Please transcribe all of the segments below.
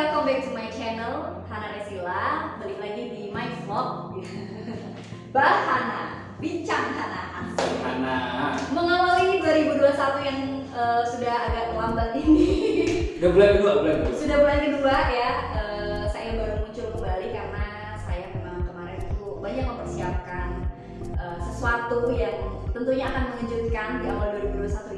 welcome back to my channel Hana Resila. Balik lagi di my vlog. Bahana, bincang Hana. Asik Hana. Mengawali 2021 yang eh, sudah agak terlambat ini. Udah bulan kedua bulan kedua. Sudah bulan kedua ya eh, Saya baru muncul kembali karena saya memang kemarin itu banyak mempersiapkan eh, sesuatu yang tentunya akan mengejutkan di awal 2021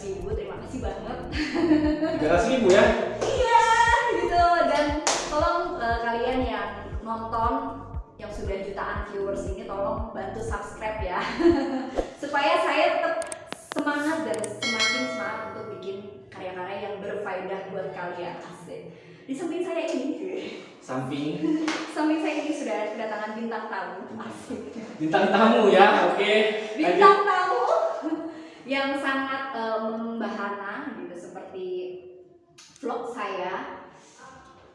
sudah 300 ribu. Terima kasih banget. tiga ratus ribu ya Iya, gitu. Dan tolong eh, kalian yang nonton yang sudah jutaan viewers ini tolong bantu subscribe ya. Supaya saya tetap semangat dan semakin semangat untuk bikin karya-karya yang berfaedah buat kalian. Asik. Di samping saya ini, samping samping saya ini sudah kedatangan bintang tamu. Asik. bintang tamu ya oke Bintang tamu yang sangat eh, membahana gitu seperti vlog saya.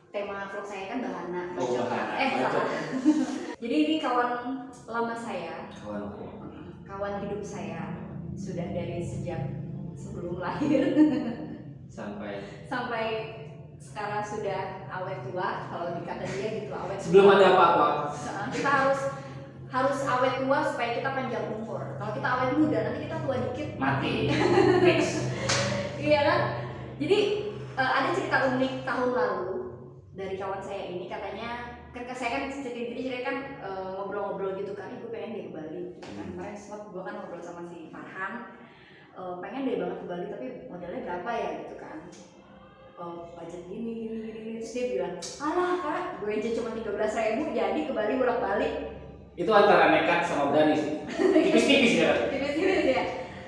Tema vlog saya kan bahana. Oh, bahana. Eh, salah. Jadi ini kawan lama saya, kawanku kawan hidup saya sudah dari sejak sebelum lahir sampai sampai sekarang sudah awet tua kalau dikata dia gitu awet sebelum tua. ada apa-apa kita harus harus awet tua supaya kita panjang umur. Kalau kita awet muda nanti kita tua dikit. Mati. Fix. Iya kan? Jadi eh, ada cerita unik tahun lalu dari kawan saya ini. Katanya kan saya kan cerita cerita kan eh, ngobrol-ngobrol gitu kan. Ibu pengen deh ke Bali. Kan kemarin sempat gue kan ngobrol sama si Farhan. Eh, pengen deh banget ke Bali tapi modalnya berapa ya gitu kan. Oh, budget gini gini gini terus dia bilang alah kak gue aja cuma tiga belas ribu jadi ke Bali bolak balik itu antara nekat sama berani sih. Tipis-tipis ya. Tipis-tipis ya.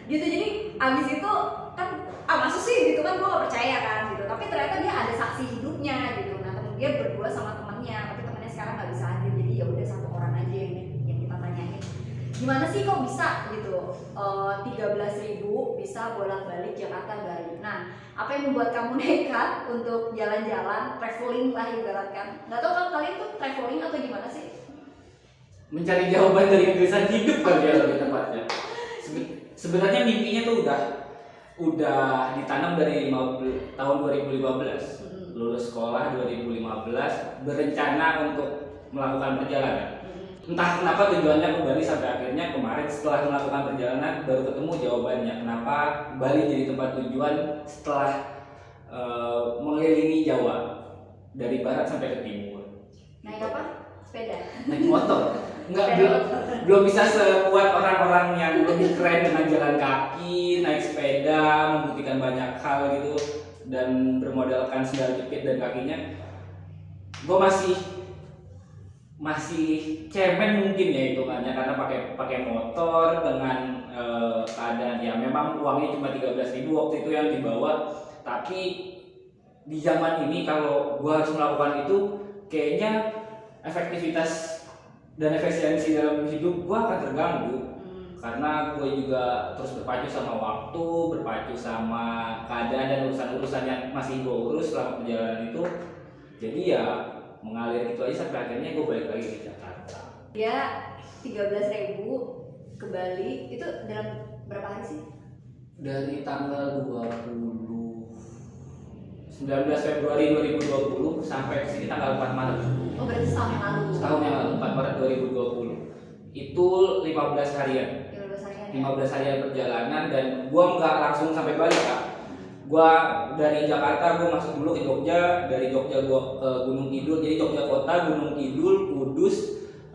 Gitu jadi abis itu kan ah masa sih gitu kan gue gak percaya kan gitu. Tapi ternyata dia ada saksi hidupnya gitu. Nah temen dia berdua sama temennya tapi temennya sekarang nggak bisa hadir jadi ya udah satu orang aja yang yang kita tanyain. Gimana sih kok bisa gitu? Tiga belas ribu bisa bolak balik Jakarta Bali. Nah apa yang membuat kamu nekat untuk jalan-jalan traveling lah ibaratkan? Nggak tahu kan kalian tuh traveling atau gimana sih mencari jawaban dari kegelisahan hidup kali ya lebih tepatnya. Sebe- sebenarnya mimpinya tuh udah udah ditanam dari lima bel- tahun 2015 Mm-mm. lulus sekolah 2015 berencana untuk melakukan perjalanan. Mm-mm. entah kenapa tujuannya ke Bali sampai akhirnya kemarin setelah melakukan perjalanan baru ketemu jawabannya. Kenapa Bali jadi tempat tujuan setelah eh, mengelilingi Jawa dari barat sampai ke timur? Naik apa sepeda. Naik motor. Nggak belum belum bisa sekuat orang-orang yang lebih keren dengan jalan kaki naik sepeda membuktikan banyak hal gitu dan bermodalkan sendal jepit dan kakinya. Gue masih masih cemen mungkin ya hitungannya karena pakai pakai motor dengan eh, keadaan. Ya memang uangnya cuma 13.000 ribu waktu itu yang dibawa. Tapi di zaman ini kalau gua harus melakukan itu kayaknya efektivitas dan efisiensi dalam hidup gua akan terganggu Hmm. karena gue juga terus berpacu sama waktu, berpacu sama keadaan dan urusan-urusan yang masih gue urus selama perjalanan itu. Jadi ya mengalir gitu aja sampai akhirnya gue balik lagi ke Jakarta. dia 13.000 ke Bali itu dalam berapa hari sih? Dari tanggal 20 19 Februari 2020 sampai ke sini tanggal 4 Maret. Oh berarti setahun yang lalu. Setahun yang lalu 4 Maret 2020. Itu 15 harian. 15 hari ya? 15 harian perjalanan dan gua nggak langsung sampai Bali kak gua dari Jakarta gua masuk dulu ke Jogja dari Jogja gua ke Gunung Kidul jadi Jogja kota Gunung Kidul Kudus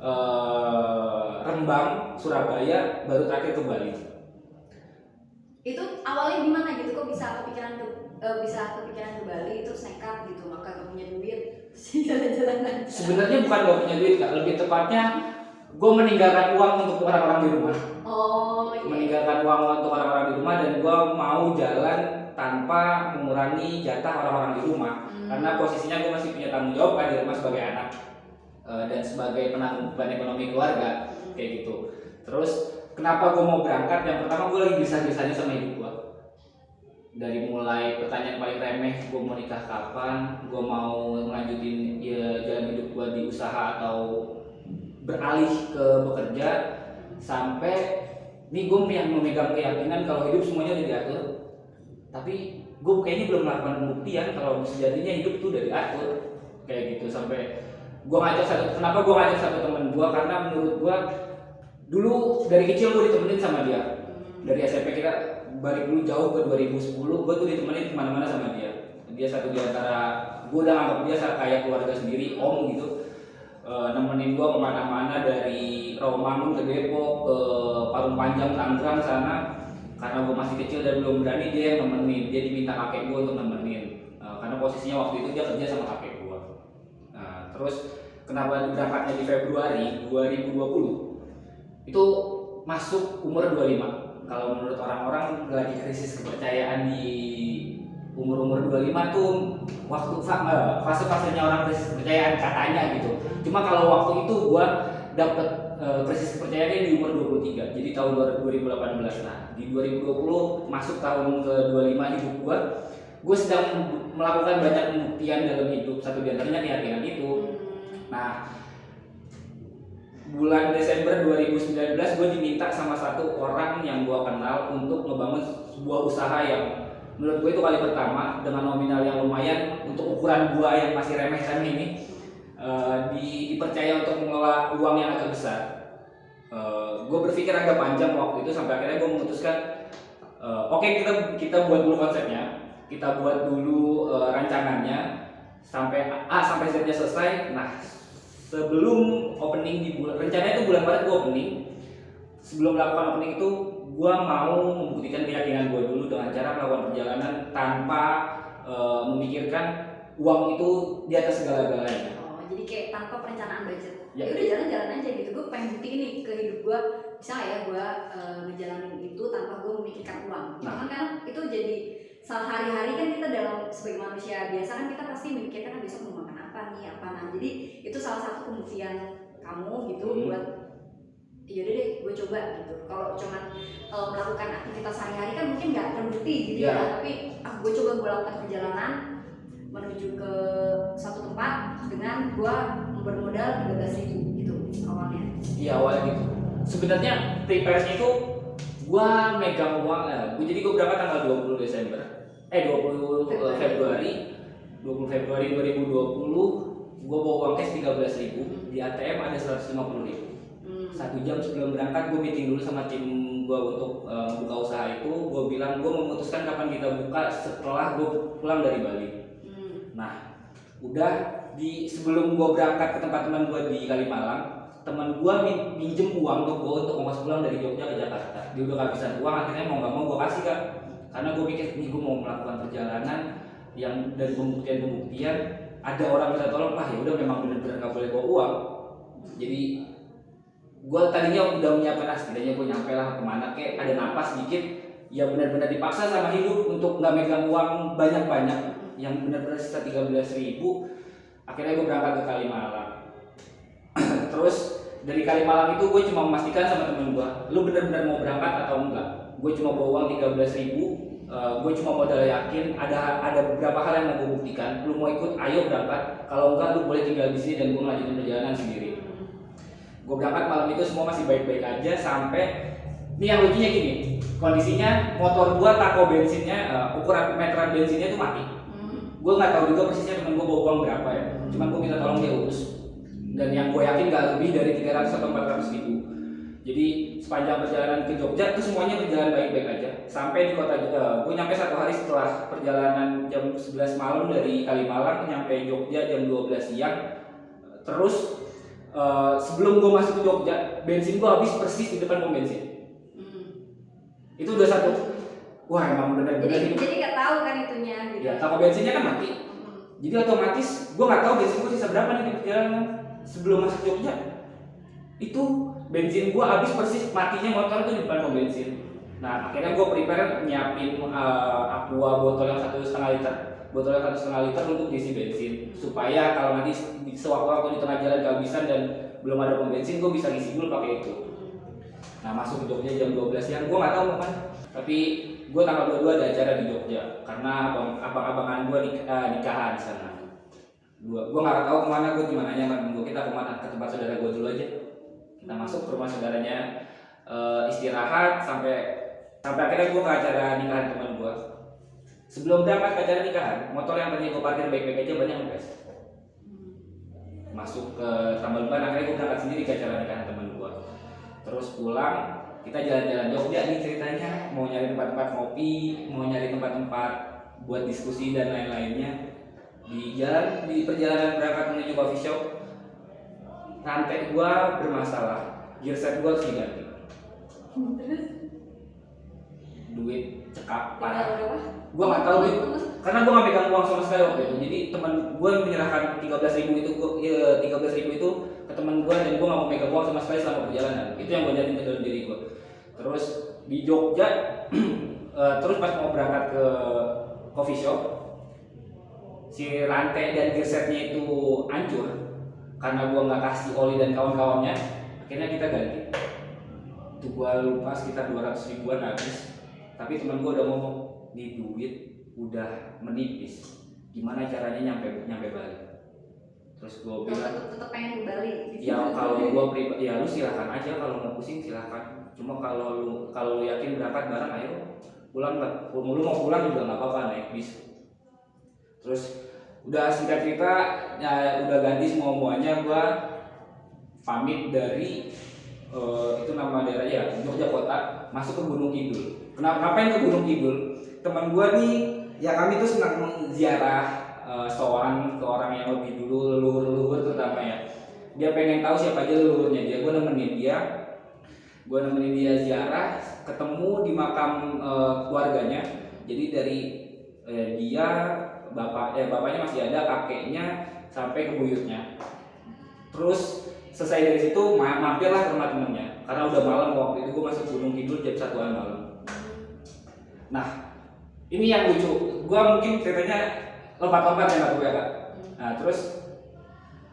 eh, Rembang Surabaya baru terakhir ke Bali Itu awalnya gimana gitu kok bisa kepikiran ke eh, bisa kepikiran ke Bali terus nekat gitu maka gak punya duit jalan-jalan sebenarnya bukan gak punya duit kak. Lebih tepatnya gua meninggalkan uang untuk orang-orang di rumah. Oh iya. meninggalkan uang untuk orang-orang di rumah dan gua mau jalan tanpa mengurangi jatah orang-orang di rumah. Hmm. karena posisinya gue masih punya tanggung jawab kan di rumah sebagai anak eh, dan sebagai penanggung beban ekonomi keluarga Hmm. kayak gitu. Terus kenapa gue mau berangkat? Yang pertama gue lagi bisa-bisanya sama ibu gue dari mulai pertanyaan paling remeh gue mau nikah kapan gue mau melanjutin ya, jalan hidup gue di usaha atau beralih ke bekerja sampai ini gue yang memegang keyakinan kalau hidup semuanya udah diatur tapi gue kayaknya belum melakukan pembuktian kalau sejatinya hidup tuh udah diatur kayak gitu. Sampai gue ngajak satu kenapa gue ngajak satu temen gue karena menurut gue dulu dari kecil gue ditemenin sama dia. Dari SMP kita balik dulu jauh ke 2010 gue tuh ditemenin ke mana-mana sama dia. Dia satu di antara gue udah anggap dia kayak keluarga sendiri om gitu. E, nemenin gue ke mana-mana dari Romangun ke Depok ke Parung Panjang Tangerang sana. Karena gue masih kecil dan belum berani dia yang nemenin. Dia diminta kakek gue untuk nemenin. E, karena posisinya waktu itu dia kerja sama kakek gue nah terus kenapa berangkatnya di Februari 2020 itu masuk umur 25 kalau menurut orang-orang lagi krisis kepercayaan di umur-umur 25 tuh waktu fase-fasenya orang krisis kepercayaan katanya gitu. Cuma kalau waktu itu gua dapet uh, krisis kepercayaannya di umur 23. Jadi tahun 2018. Nah, di 2020 masuk tahun ke 25 hidup gua, gue sedang melakukan banyak pembuktian dalam hidup. Satu di antaranya keyakinan itu. Nah, bulan Desember 2019 gue diminta sama satu orang yang gue kenal untuk ngebangun sebuah usaha yang menurut gue itu kali pertama dengan nominal yang lumayan untuk ukuran gue yang masih remeh-remeh ini uh, di, dipercaya untuk mengelola uang yang agak besar. Uh, eh, gue berpikir agak panjang waktu itu sampai akhirnya gue memutuskan uh, oke okay, kita kita buat dulu konsepnya, kita buat dulu uh, rancangannya sampai A sampai Z nya selesai. Nah sebelum opening di bulan rencana itu bulan Maret gue opening sebelum melakukan opening itu gue mau membuktikan keyakinan gue dulu dengan cara melakukan perjalanan tanpa e, memikirkan uang itu di atas segala-galanya. Oh, jadi kayak tanpa perencanaan budget. Ya, ya udah jalan-jalan aja gitu. Gue pengen buktiin nih ke hidup gue bisa ya gue e, ngejalanin itu tanpa gue memikirkan uang. Nah. kan itu jadi saat hari-hari kan kita dalam sebagai manusia biasa kan kita pasti memikirkan ah, besok mau makan apa nih apa nah jadi itu salah satu pembuktian kamu gitu hmm. buat yaudah deh gue coba gitu kalau cuman uh, melakukan aktivitas sehari-hari kan mungkin nggak terbukti gitu yeah. ya iya. tapi ah, gue coba gue lakukan perjalanan menuju ke satu tempat dengan gue bermodal tiga belas ribu gitu awalnya iya awalnya gitu sebenarnya prepare itu gue megang uang gue jadi gue berangkat tanggal 20 Desember. Eh 20 Februari, Februari. 20 Februari 2020 gue bawa uang cash tiga belas ribu. Di ATM ada seratus lima puluh ribu. Hmm. satu jam sebelum berangkat gue meeting dulu sama tim gue untuk uh, buka usaha itu. Gue bilang gue memutuskan kapan kita buka setelah gue pulang dari Bali. Hmm. nah udah di sebelum gue berangkat ke tempat teman gue di Kalimalang teman gue minjem uang untuk gue untuk ongkos pulang dari Jogja ke Jakarta. Dia udah kehabisan uang akhirnya mau nggak mau gue kasih kan karena gue pikir nih gue mau melakukan perjalanan yang dari pembuktian-pembuktian ada orang minta tolong. Ah ya udah memang benar-benar nggak boleh bawa uang. Jadi gue tadinya udah menyiapkan ah setidaknya gue nyampe lah ke mana kayak ada napas dikit ya benar-benar dipaksa sama hidup untuk nggak megang uang banyak-banyak yang benar-benar sisa tiga belas ribu. Akhirnya gue berangkat ke Kalimalang terus dari Kalimalang itu gue cuma memastikan sama temen gue lu benar-benar mau berangkat atau enggak? Gue cuma bawa uang tiga belas ribu uh, gue cuma modal yakin ada ada beberapa hal yang mau gue buktikan. Lu mau ikut ayo berangkat. Kalau enggak lu boleh tinggal di sini dan gue melanjutkan perjalanan sendiri. Gue berangkat malam itu semua masih baik-baik aja sampai ini yang lucunya gini kondisinya motor gue tako bensinnya uh, ukuran meteran bensinnya tuh mati. Hmm. gue nggak tahu juga persisnya temen gue bawa uang berapa ya. Cuman gue minta tolong dia urus dan yang gue yakin gak lebih dari 300 atau 400 ribu. Jadi sepanjang perjalanan ke Jogja itu semuanya berjalan baik-baik aja. Sampai di kota Jogja eh, gue nyampe satu hari setelah perjalanan jam 11 malam dari Kalimalang nyampe Jogja jam 12 siang. Terus uh, sebelum gue masuk ke Jogja bensin gue habis persis di depan pom bensin. Hmm. itu udah satu. Wah emang bener-bener jadi, jadi gak tahu kan itunya gitu. ya toko bensinnya kan mati. Hmm. jadi otomatis gue nggak tahu bensin gue sisa berapa nih di perjalanan sebelum masuk Jogja itu bensin gua habis persis matinya motor itu di depan bensin. Nah akhirnya gua prepare nyiapin uh, aqua botol yang satu setengah liter botol yang satu setengah liter untuk diisi bensin. Supaya kalau nanti sewaktu-waktu di tengah jalan kehabisan dan belum ada pom bensin gua bisa ngisi dulu pakai itu. Nah masuk ke Jogja jam 12 siang gua nggak tahu mau kan tapi gue tanggal 22 ada acara di Jogja karena abang abang-abangan gue eh, nikahan di sana gue gue nggak tahu ke mana gue gimana nyaman gue kita ke mana? Ke tempat saudara gue dulu aja. Kita masuk ke rumah saudaranya eh, istirahat sampai sampai akhirnya gue ke acara nikahan teman gue sebelum berangkat ke acara nikahan motor yang tadi gue parkir baik-baik aja banyak guys masuk ke tambal ban akhirnya gue berangkat sendiri ke acara nikahan teman gue terus pulang kita jalan-jalan Jogja nih ceritanya. Mau nyari tempat-tempat kopi mau nyari tempat-tempat buat diskusi dan lain-lainnya di jalan di perjalanan berangkat menuju coffee shop rantai gua bermasalah gear set gua harus diganti. Terus? Duit tinggal parah. gua nggak tahu duit Terus, karena gua nggak pegang uang sama sekali waktu itu. Jadi teman gua menyerahkan tiga belas ribu itu gua ya tiga belas ribu itu ke teman gua dan gua nggak mau pegang uang sama sekali selama perjalanan. Itu yang gua jadiin ke dalam diri gua. Terus di Jogja eh, terus pas mau berangkat ke coffee shop si rantai dan gearsetnya itu hancur karena gua nggak kasih oli dan kawan-kawannya akhirnya kita ganti. Itu gua lupa sekitar 200 ribuan habis. Tapi teman gua udah ngomong nih duit udah menipis. Gimana caranya nyampe nyampe Bali? Terus gua bilang tetap tetap pengen Bali ya kalau gua pribadi ya lu silakan aja kalau mau pusing silakan. Cuma kalau lu kalau lu yakin berangkat bareng ayo pulang nggak lu mau pulang juga nggak apa-apa naik bis terus udah singkat cerita ya udah ganti semua semuanya gua pamit dari eh, itu nama daerahnya ya Jogja Kota masuk ke Gunung Kidul. Kenapa ngapain ke Gunung Kidul? Teman gua nih ya kami tuh senang ziarah eh, sowan ke orang yang lebih dulu leluhur-leluhur terutama ya. Dia pengen tahu siapa aja leluhurnya dia gue nemenin dia. Gue nemenin dia ziarah ketemu di makam eh, keluarganya. Jadi dari eh, dia bapak eh bapaknya masih ada kakeknya sampai ke buyutnya. Terus selesai dari situ ma- mampirlah ke rumah temennya. Karena udah malam waktu itu gue masuk gunung kidul jam satuan malam. Nah ini yang lucu. Gue mungkin ceritanya lompat-lompat ya gue ya kak nah terus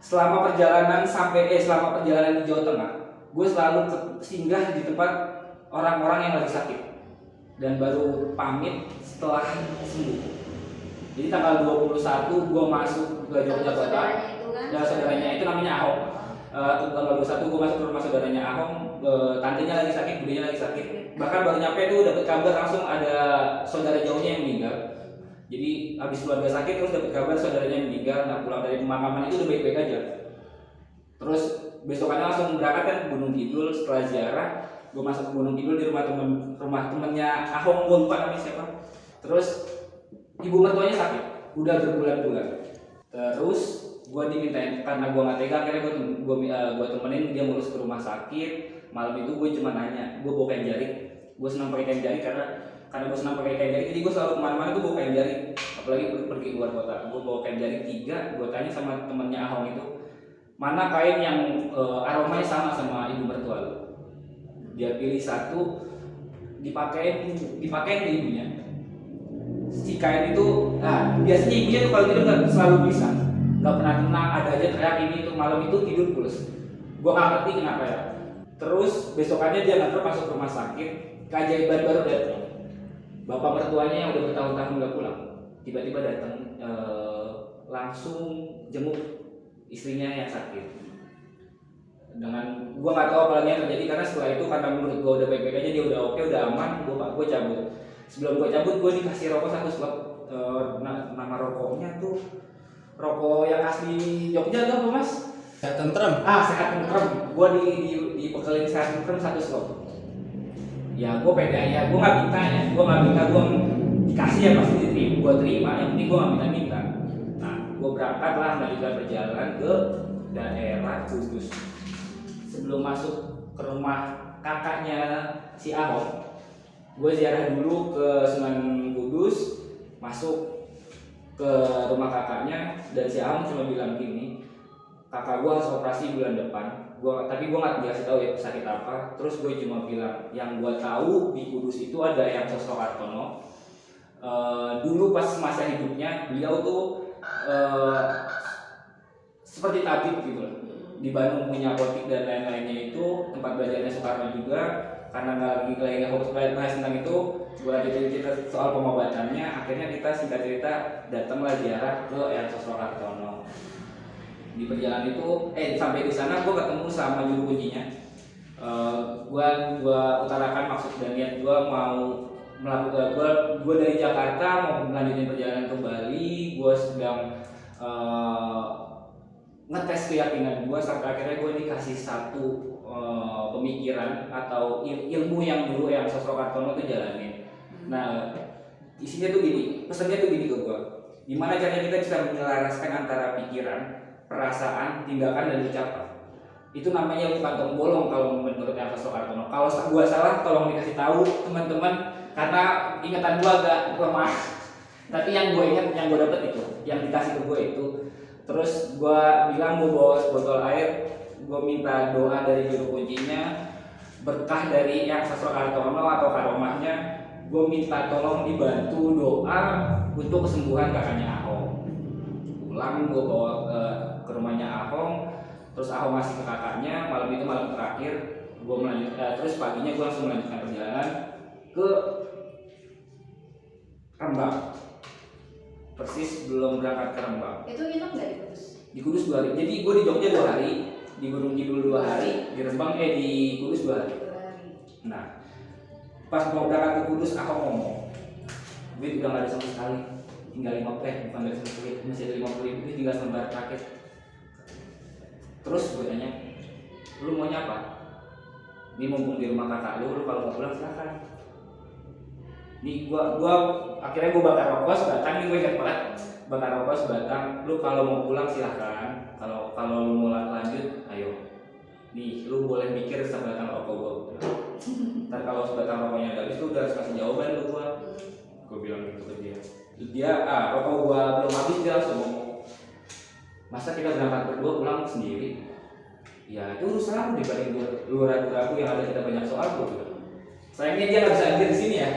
selama perjalanan sampai eh selama perjalanan di Jawa Tengah gue selalu singgah di tempat orang-orang yang lagi sakit. Dan baru pamit setelah sembuh jadi tanggal 21 gue masuk ke Jogja Kota. saudaranya itu kan? Ya saudaranya. Itu namanya Ahok. Eh, tanggal 21 gue masuk ke rumah saudaranya Ahok. Eh, tantenya lagi sakit budenya lagi sakit. Bahkan baru nyampe tuh dapat kabar langsung ada saudara jauhnya yang meninggal. Jadi habis keluarga sakit terus dapat kabar saudaranya yang meninggal. Nah pulang dari pemakaman itu udah baik-baik aja. Terus besokannya langsung berangkat kan ke Gunung Kidul. Setelah ziarah gue masuk ke Gunung Kidul di rumah temen rumah temennya Ahong gue lupa namanya siapa? Terus ibu mertuanya sakit. Udah berbulan-bulan. Terus gue dimintain karena gue nggak tega akhirnya gue gue gue temenin dia ngurus ke rumah sakit. Malam itu gue cuma nanya gue bawa kain jari? Gue senang pakai kain jari karena karena gue senang pakai kain jari. Jadi gue selalu ke mana-mana tuh bawa kain jari. Apalagi pergi, keluar kota. Gue bawa kain jari tiga gue tanya sama temennya Ahong itu mana kain yang eh, aromanya sama sama ibu mertua lu? Dia pilih satu dipakein dipakein ke ibunya kain itu nah biasanya ibunya tuh kalau tidur nggak selalu bisa. Nggak pernah tenang ada aja teriak ini tuh malam itu tidur pulas. Gua nggak ngerti kenapa ya. Terus besokannya dia nganter masuk rumah sakit keajaiban baru datang. Bapak mertuanya yang udah bertahun-tahun nggak pulang tiba-tiba datang eh, langsung jenguk istrinya yang sakit. Dengan gua nggak tahu apa lagi yang terjadi karena setelah itu karena menurut gua udah baik-baik aja dia udah oke udah aman gua gua cabut sebelum gua cabut gua dikasih rokok satu slot. Na- nama rokoknya tuh rokok yang asli Jogja tuh apa mas? Ya tentrem. Ah sehat tentrem gua di di di pekelin sehat tentrem satu slot. Ya gua pede ya gua nggak minta ya. Gua nggak minta gua dikasih ya pasti diterima. Gua terima yang penting gua nggak minta minta. Nah gua berangkat lah melanjutkan perjalanan ke daerah Kudus. Sebelum masuk ke rumah kakaknya si Ahok gue ziarah dulu ke Sunan Kudus masuk ke rumah kakaknya dan si Ahok cuma bilang gini kakak gue harus operasi bulan depan. Gua tapi gue nggak dikasih tahu ya sakit apa. Terus gue cuma bilang yang gue tahu di Kudus itu ada yang sosok Kartono Eh, dulu pas masa hidupnya beliau tuh eh, seperti tabib gitu loh. Di Bandung punya apotik dan lain-lainnya itu tempat belajarnya Soekarno juga karena nggak lagi nggak fokus bahas tentang itu gue lanjutin cerita soal pengobatannya akhirnya kita singkat cerita datanglah ziarah ke Eyang Sosro Kartono di perjalanan itu eh sampai di sana gue ketemu sama juru kuncinya. Eh, gua gua utarakan maksud dan niat gua mau melakukan gua gua dari Jakarta mau melanjutkan perjalanan ke Bali. Gua sedang eh, ngetes keyakinan gua sampai akhirnya gua dikasih satu eh, pemikiran atau il- ilmu yang dulu yang Sosro Kartono tuh jalanin nah isinya tuh gini pesannya tuh gini ke gua gimana caranya kita bisa menyelaraskan antara pikiran perasaan tindakan dan ucapan itu namanya kantong bolong kalau menurut Ernest Soekarno. Kalau sa- gua salah tolong dikasih tahu teman-teman karena ingatan gua agak lemah. Tapi yang gue ingat, yang gue dapet itu, yang dikasih ke gue itu. Terus gua bilang mau bawa botol air, gue minta doa dari juru kuncinya, berkah dari yang Sosro Kartono atau karomahnya, gue minta tolong dibantu doa untuk kesembuhan kakaknya Ahong. Pulang gue bawa ke, ke rumahnya Ahong, terus Ahong ngasih ke kakaknya. Malam itu malam terakhir gue melanjutkan terus paginya gue langsung melanjutkan perjalanan ke Rembang. Persis belum berangkat ke Rembang. Itu nginep nggak di Kudus? di Kudus dua hari. Jadi gue di Jogja dua hari di Gunung Kidul dua hari di Rembang eh di Kudus dua hari. Nah pas mau berangkat ke Kudus Ahong ngomong duit udah gak ada sama sekali tinggal lima eh bukan dari sama sekali masih ada lima puluh ribu tinggal selembar paket. Terus gue tanya lu maunya apa? Ini mumpung di rumah kakak lu lu kalau mau pulang silakan. Nih gua gua akhirnya gua bakar rokok sebatang nih gue ingat banget bakar rokok sebatang lu kalau mau pulang silahkan. Kalau kalau lu mau lan- lanjut ayo. Nih lu boleh mikir sebatang rokok gua. Gua ntar kalau sebatang rokoknya habis lu udah harus kasih jawaban lu gua. Gue bilang gitu ke dia. Dia ah rokok gua belum habis dia langsung masa kita berangkat berdua pulang sendiri? Ya itu urusan lu dibanding gua lu ragu-ragu yang ada kita banyak soal gua sayangnya dia nggak bisa hadir di sini ya.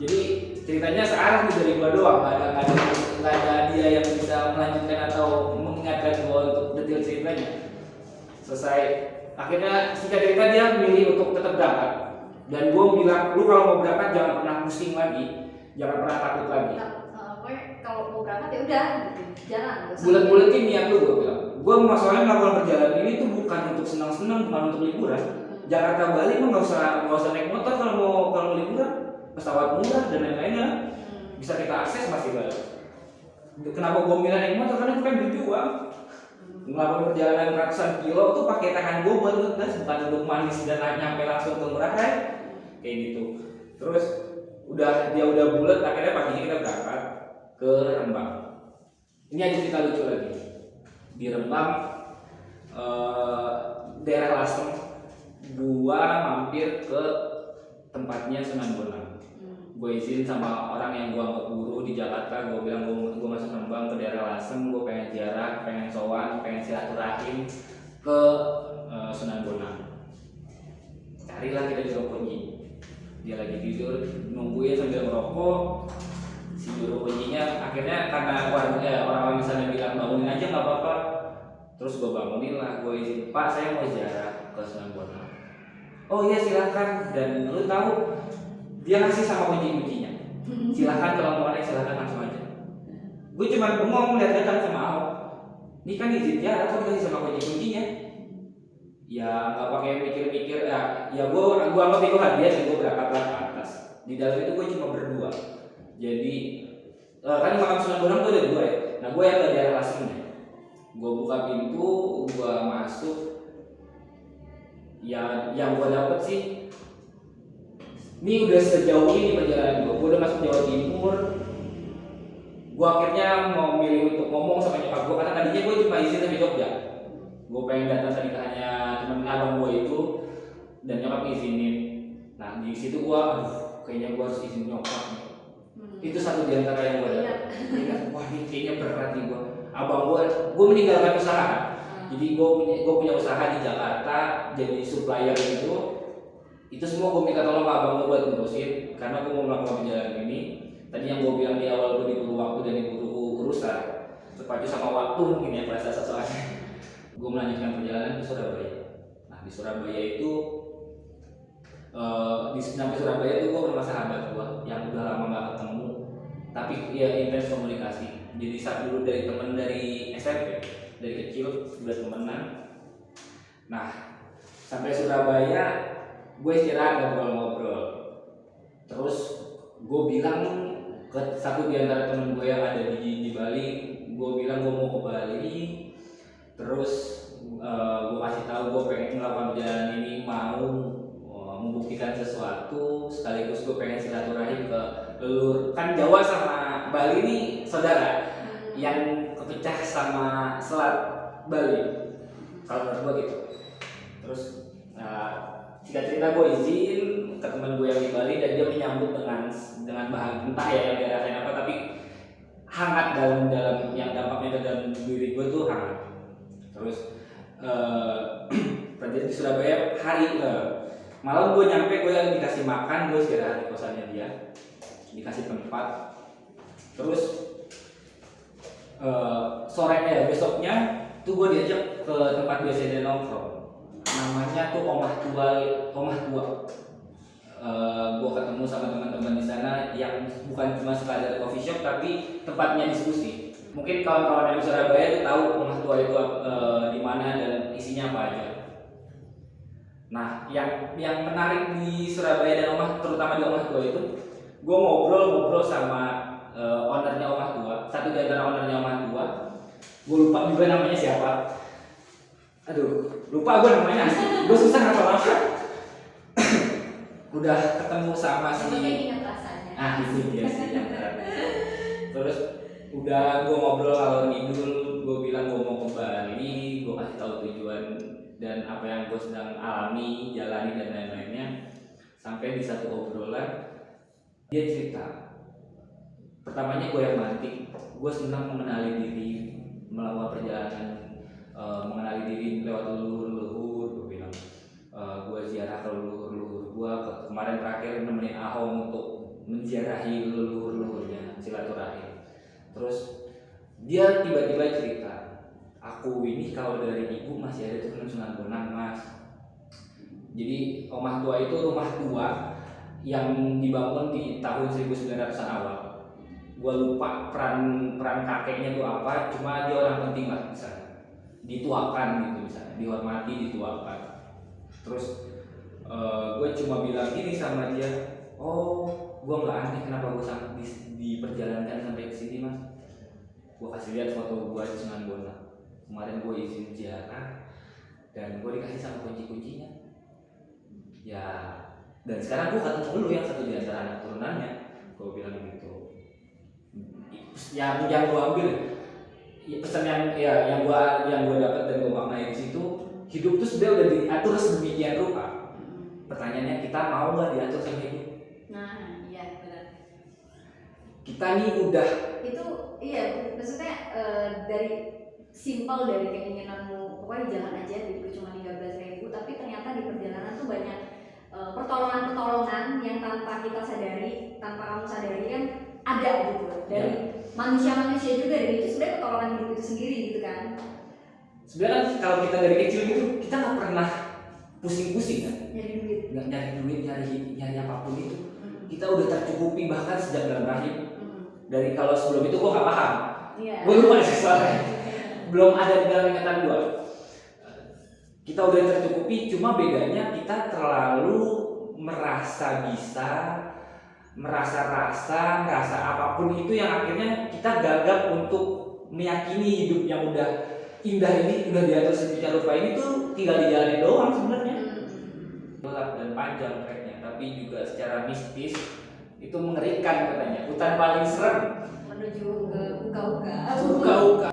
Jadi ceritanya searah nih dari gua doang ada ada nggak ada dia yang bisa melanjutkan atau mengingatkan gua untuk detail ceritanya. Selesai. Akhirnya singkat cerita dia memilih untuk tetap berangkat. Dan gua bilang lu kalau mau berangkat jangan pernah pusing lagi. Jangan pernah takut lagi. Nah, kalau mau berangkat ya udah gitu. Jalan. bulat-bulatin niat lu gua bilang. Gua masalahnya melakukan perjalanan ini tuh bukan untuk senang-senang bukan untuk liburan. Jakarta Bali mah nggak usah nggak usah naik motor kalau mau kalau liburan. Pesawat murah dan lain-lainnya. Hmm. bisa kita akses masih banyak kenapa gua milih naik motor? Karena bukan berjuang melakukan perjalanan ratusan kilo tuh pakai tangan gua buat ngegas bukan untuk manis dan nyampe langsung ke Rai kayak gitu. Terus udah dia udah bulat akhirnya paginya kita berangkat ke Rembang. Ini ada cerita lucu lagi. Di Rembang eh, daerah Lasem gua mampir ke tempatnya Sunan Bonang. Gue izin sama orang yang gue anggap guru di Jakarta gue bilang gue gue masuk Rembang ke daerah Lasem gue pengen ziarah pengen sowan pengen silaturahim ke eh, Sunan Bonang carilah kita juru kunci dia lagi tidur nungguin sambil ngerokok. Si juru kuncinya akhirnya karena warga eh, orang-orang di sana bilang bangunin aja nggak apa-apa. Terus gue bangunin lah gue izin pak saya mau ziarah ke Sunan Bonang oh iya silahkan dan lu tahu dia ngasih sama kunci kuncinya silahkan kalau mau naik silahkan langsung aja. Gue cuma bengong melihat datang sama Ahok. Ini kan izin ziarah kok dikasih sama kunci kuncinya. Ya nggak pakai mikir-mikir ya ya gue gue anggap itu hadiah dan gue berangkatlah ke atas di dalam itu gue cuma berdua. Jadi eh, kan makam Sunan Bonang tuh ada dua ya. Nah gue yang ke daerah gue buka pintu gue masuk. Ya yang gue dapet sih ini udah sejauh ini perjalanan gue gue udah masuk Jawa Timur. Gue akhirnya mau milih untuk ngomong sama nyokap gue karena tadinya gue cuma izin sampai Jogja. Gue pengen datang tadi hanya temen abang gue itu dan nyokap ngizinin. Nah di situ gue aduh kayaknya gue harus izin nyokap Hmm. itu satu di antara yang gue Ingat. dapat ingat wah ini kayaknya berat nih gue abang gue gue meninggalkan usaha. Jadi gue punya gue punya usaha di Jakarta jadi supplier itu itu semua gue minta tolong ke abang gue buat ngurusin karena gue mau melakukan perjalanan ini. Tadi yang gue bilang di awal gue diburu waktu dan diburu urusan terpacu sama waktu mungkin ya bahasa soalnya. Gue melanjutkan perjalanan ke Surabaya. Nah di Surabaya itu Eh, di sampai Surabaya tuh gue rumah sahabat gue yang udah lama nggak ketemu tapi ya intens komunikasi. Jadi saat dulu dari temen dari SMP dari kecil udah temenan. Nah sampai Surabaya gue istirahat ngobrol-ngobrol. Terus gue bilang ke satu di antara temen gue yang ada di, di Bali gue bilang gue mau ke Bali. Terus eh, gue kasih tahu gue pengen melakukan perjalanan ini mau eh, membuktikan sesuatu sekaligus gue pengen silaturahim ke leluhur. Kan Jawa sama Bali ini saudara yang kepecah sama selat Bali. Kalau menurut gue gitu cerita gue izin ke teman gue yang di Bali dan dia menyambut dengan dengan bahagia. Entah ya yang dia apa tapi hangat dalam dalam yang dampaknya ke dalam diri gue tuh hangat. Terus eh terjadi di Surabaya hari eh, malam gue nyampe gue dikasih makan gue istirahat di kosannya dia. Dikasih tempat. Terus eh sorenya ya besoknya tuh gue diajak ke tempat biasa dia nongkrong namanya tuh omah tua omah tua. Gue ketemu sama teman-teman di sana yang bukan cuma sekadar coffee shop tapi tempatnya diskusi. Mungkin kawan-kawan di Surabaya tuh tahu omah tua itu eh, di mana dan isinya apa aja. Nah yang yang menarik di Surabaya dan omah terutama di omah tua itu gue ngobrol-ngobrol sama eh, ownernya omah tua satu di antara ownernya omah tua. Gue lupa juga namanya siapa. Aduh lupa gue namanya. Gue susah ngapa-ngapa udah ketemu sama si ah itu dia sih yang terus udah gue ngobrol kalau ngidul gue bilang gue mau ke Bali gue kasih tahu tujuan dan apa yang gue sedang alami jalani dan lain-lainnya. Sampai di satu obrolan dia cerita. Pertamanya gue yang mantik. Gue senang mengenali diri melakukan perjalanan eh, mengenali diri lewat leluhur-leluhur gue bilang Eh, gue ziarah ke leluhur-leluhur gue kemarin terakhir nemenin Ahong untuk menziarahi leluhur-leluhurnya silaturahim. Terus dia tiba-tiba cerita aku ini kalau dari ibu masih ada turunan Sunan Bonang mas. Jadi rumah tua itu rumah tua yang dibangun di tahun 1900-an awal. Gue lupa peran peran kakeknya itu apa cuma dia orang penting lah misalnya dituakan gitu misalnya dihormati dituakan. Terus gue cuma bilang gini sama dia oh gue nggak aneh kenapa gue sampai di, diperjalankan sampai ke sini mas. Gue kasih lihat foto gue di Sunan Bonang. Kemarin gue izin ziarah dan gue dikasih sama kunci kuncinya ya dan sekarang gue ketemu lu yang satu di antara anak turunannya. Gue bilang gitu. Yang yang gue ambil ya, pesan yang ya yang gue yang gue dapat dan gue maknai di situ hidup tuh sebenarnya udah diatur sedemikian rupa pertanyaannya kita mau nggak diatur sama hidup Nah, iya benar. kita nih udah Itu iya maksudnya eh, dari simpel dari keinginanmu pokoknya jalan aja duitku cuma 13.000 ribu tapi ternyata di perjalanan tuh banyak eh, pertolongan-pertolongan yang tanpa kita sadari tanpa kamu sadari kan ada gitu. Dari manusia-manusia juga dan itu sebenarnya pertolongan hidup itu sendiri gitu kan. Sebenarnya kan kalau kita dari kecil gitu kita nggak pernah pusing-pusing kan. Nyari duit. Nggak nyari duit nyari nyari apa pun itu. Mm, kita udah tercukupi bahkan sejak dalam rahim. Mm. dari kalau sebelum itu gua nggak paham. Iya. Gue lupa sih soalnya. Belum ada di dalam ingatan gua. Kita udah tercukupi cuma bedanya kita terlalu merasa bisa merasa rasa merasa apa pun itu yang akhirnya kita gagap untuk meyakini hidup yang udah indah ini udah diatur sedemikian rupa ini tuh tinggal dijalani doang sebenarnya. Mm, gelap dan panjang treknya tapi juga secara mistis itu mengerikan katanya. Hutan paling serem. Menuju ke uka-uka uka-uka